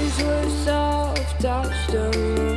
eyes were soft, touched the